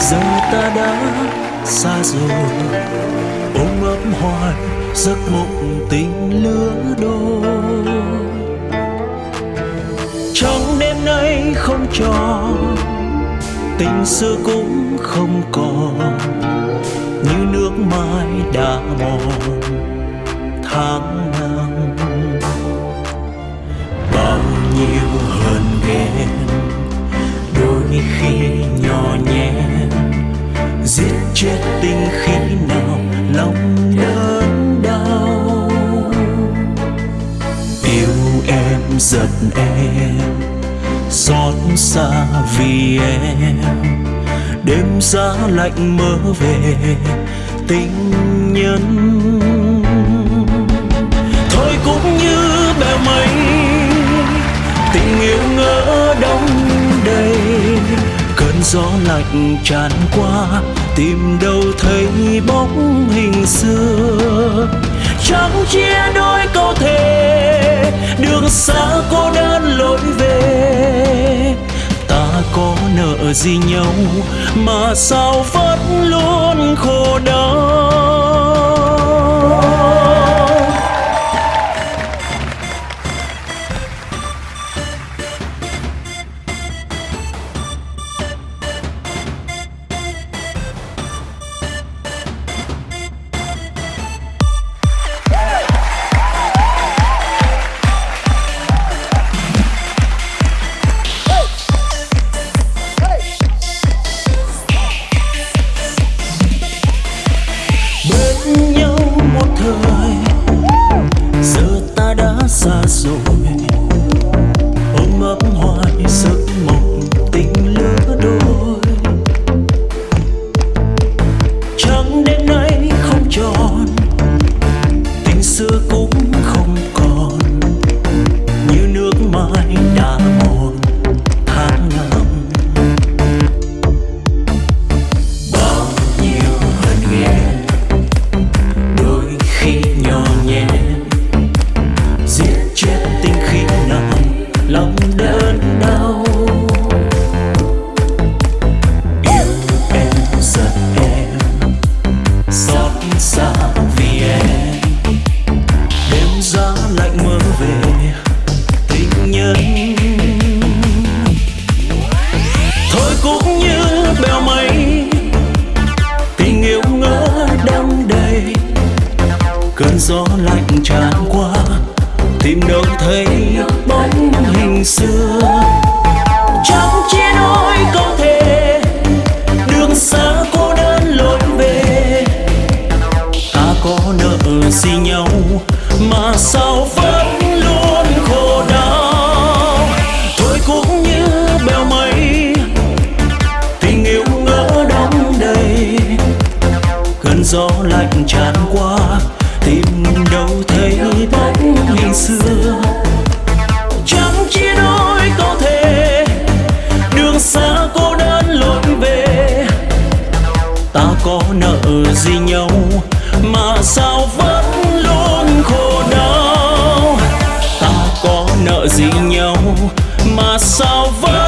giờ ta đã xa rồi. Ôm ấp hoài, giấc mộng tình lứa đôi. Trong đêm nay không tròn tình xưa cũng không còn. Như nước mai đã mòn, tháng chết tình khi nào, lòng đớn đau. Yêu em, giận em, xót xa vì em. Đêm giá lạnh mơ về tình nhân. Thôi cũng như bèo mây, tình yêu ngỡ gió lạnh tràn qua, tìm đâu thấy bóng hình xưa. Chẳng chia đôi câu thề, đường xa cô đơn lối về. Ta có nợ gì nhau mà sao vẫn luôn khổ đau? Đã xa rồi. Ôm ấp hoài giấc cơn gió lạnh tràn qua, tìm đâu thấy bóng hình xưa. Trong chia đôi câu thề, đường xa cô đơn lối về ta có nợ gì nhau mà sao vẫn luôn khổ đau? Thôi cũng như bèo mây, tình yêu ngỡ đong đầy. Cơn gió lạnh tràn qua tìm đâu thấy bóng hình xưa. Chẳng chia đôi có thể, đường xa cô đơn lối về ta có nợ gì nhau mà sao vẫn luôn khổ đau? Ta có nợ gì nhau mà sao vẫn